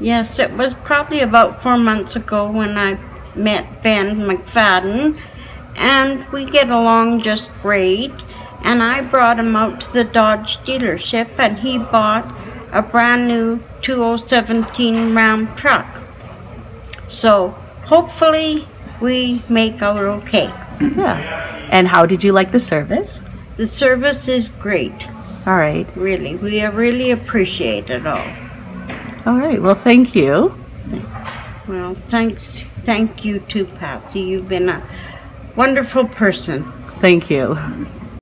Yes, it was probably about four months ago when I met Ben McFadden, and we get along just great. And I brought him out to the Dodge dealership, and he bought a brand new 2017 Ram truck. So hopefully we make out okay. Yeah. And how did you like the service? The service is great, All right. really. We really appreciate it all. All right. Well, thank you. Well, thanks. Thank you too, Patsy. You've been a wonderful person. Thank you.